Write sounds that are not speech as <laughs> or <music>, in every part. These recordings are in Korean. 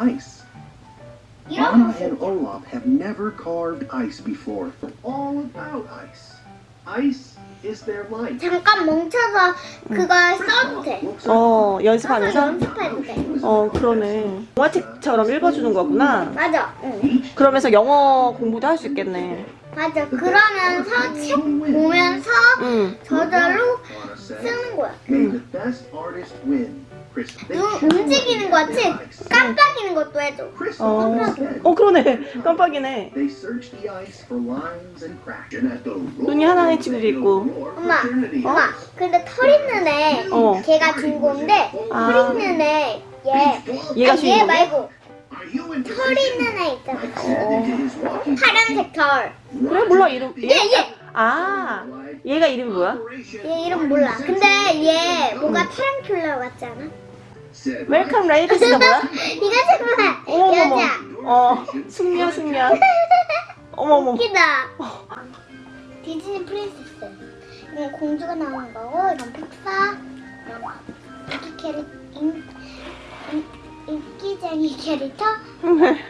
ice. Anna and Olaf have never carved ice before. All about ice. Ice is their life. 잠깐 멈춰서 그걸 써도 돼. 어 연습하면서 연습해도 돼. 어 그러네 동화책처럼 읽어주는 거구나 맞아. 응. 그러면서 영어 공부도 할 수 있겠네 맞아. 그러면서 책 보면서 응 저절로 쓰는 거야. They 눈 움직이는 거 같이 ice. 깜빡이는 것도 해줘. 어. 어 그러네 깜빡이네 눈이 하나의 친구도 있고 엄마, 엄마. 근데 털 있는 애, 어. 걔가 주인공인데 아. 털 있는 애, 얘. 얘가 아니, 얘? 말고 털 있는 애 있잖아. Walking 파란색 털. 그래 몰라 이름 얘, 얘. 아 얘가 이름이 뭐야? 얘 이름 몰라. 근데 얘 뭔가 타란툴라 같지 않아? welcome ladies가 뭐야? 이거 정말 어머머머 여자. 어 숙녀 숙녀 어머머 웃기다. 디즈니 Princess. 이건 공주가 나오는 거고, 이건 픽사. 인기 캐릭, 인, 인, 인기쟁이 캐릭터.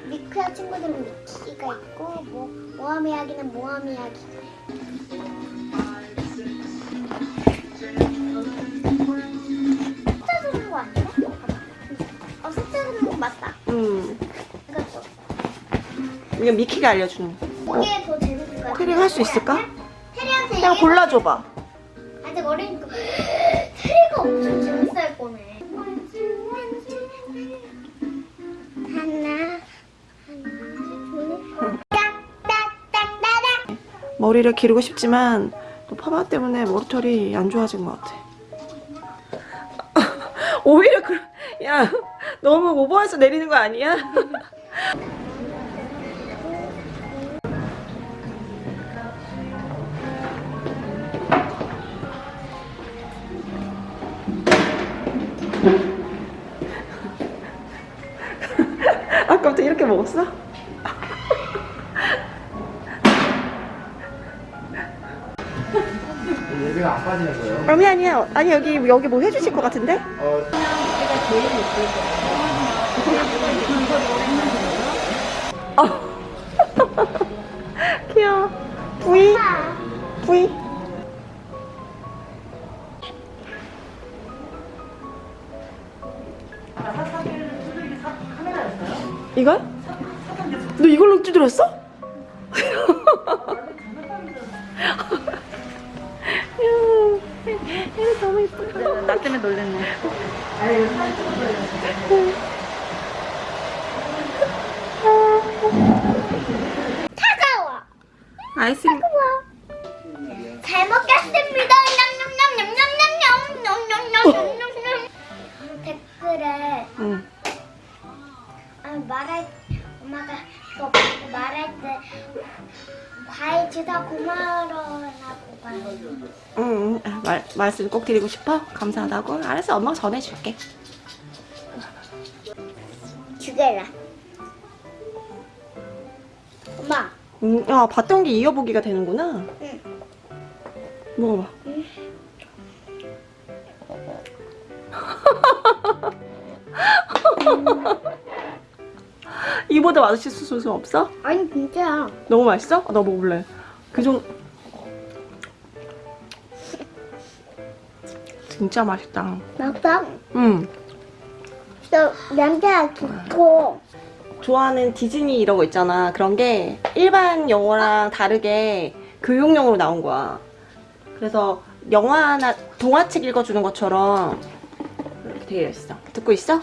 미키와 친구들은 미키가 있고, 뭐, 모험 이야기는 모험 이야기. 이거 미키가 알려주는 거 이게 더 재밌을 것. 테리 할수 있을까? 그냥 골라줘봐 아직 어리니까 테리가 엄청 재밌어할 거네. 하나, 하나, 둘, 딱딱딱딱. 머리를 기르고 싶지만 또 파마 때문에 머리털이 안 좋아진 것 같아 <laughs> 오히려 그, 야 너무 오버해서 내리는 거 아니야? <laughs> 이렇게 먹었어? 예배가 안 빠지는 거예요? 아니 아니야 아니 여기 여기 뭐 해주실 것 같은데? 어, <laughs> 귀여워 부이 부이 이걸? 너 이걸로 두드렸어? 얘 너무 이쁘다 나 때문에 놀랬네 차가워. 아이스크림 잘 먹겠습 고마워라고 봐요. 응, 응. 말, 말씀 꼭 드리고 싶어? 감사하다고? 알았어, 엄마가 전해줄게. 두 개라. 엄마. 음, 야, 봤던 게 이어보기가 되는구나. 응. 먹어봐. <laughs> 이보다 맛있을 수 없어? 아니 진짜야. 너무 맛있어? 아, 나 먹을래. 그 정도. 진짜 맛있다. 맞다. 응. 또 냄새가 좋고. 좋아하는 디즈니 이런 거 있잖아. 그런 게 일반 영어랑 다르게 교육용으로 나온 거야. 그래서 영화나 동화책 읽어주는 것처럼 이렇게 되어 있어. 듣고 있어?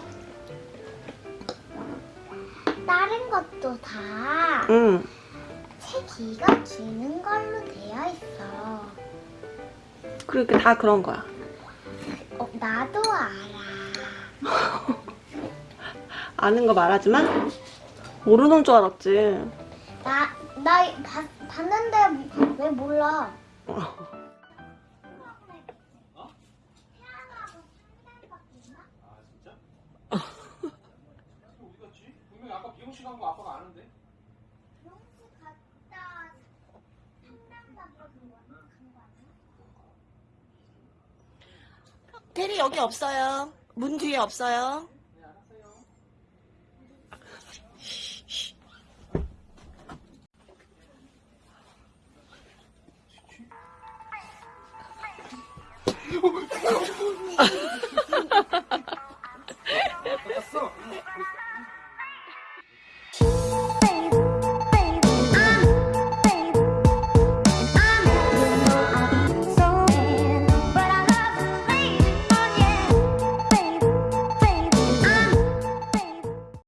다른 것도 다 응. 책 읽어주는 걸로 되어 있어. 그러니까 다 그런 거야. 어, 나도 알아. <laughs> 아는 거 말하지 마. 모르는 줄 알았지. 나, 나 봤, 봤는데 왜 몰라? 어디 갔지? <laughs> 분명히 아까 미용실 간거 아빠가 테리 여기 없어요. 문 뒤에 없어요. <laughs>